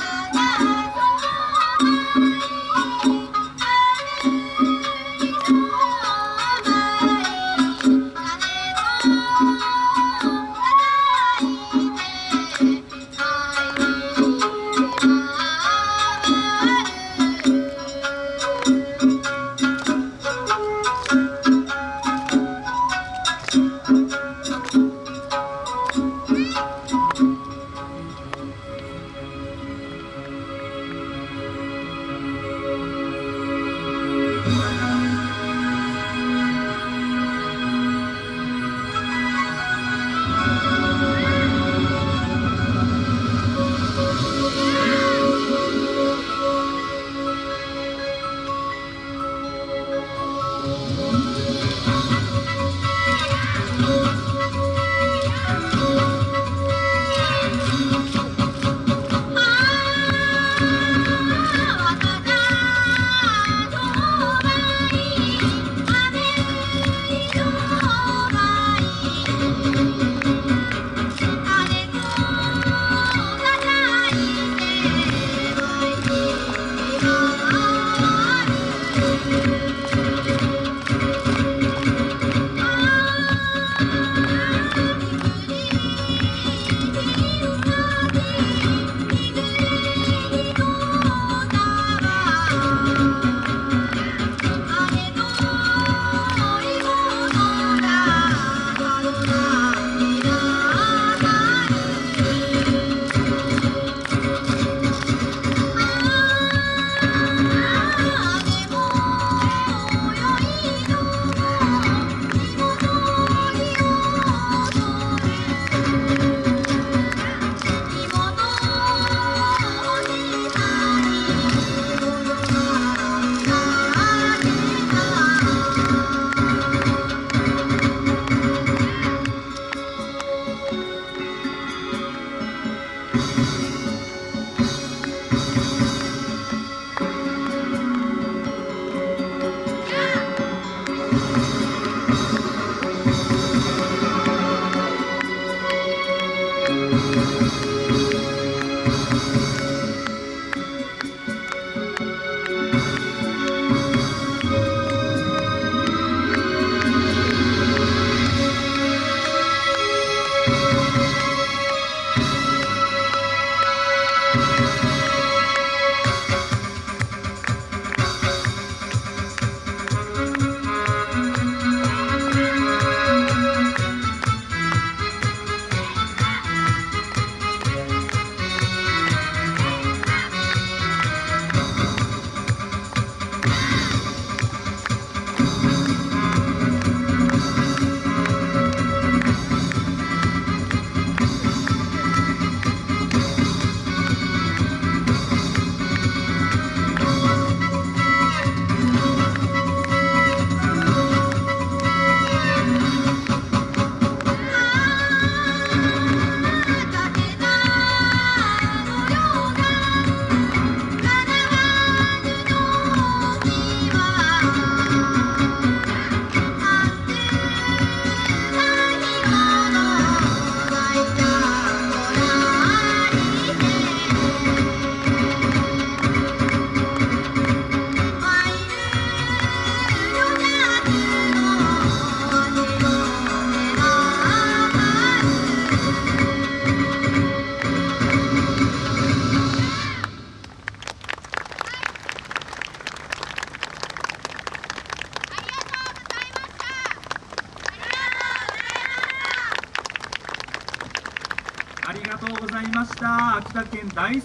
Mama. Thank you. ありがとうございました。秋田県大仙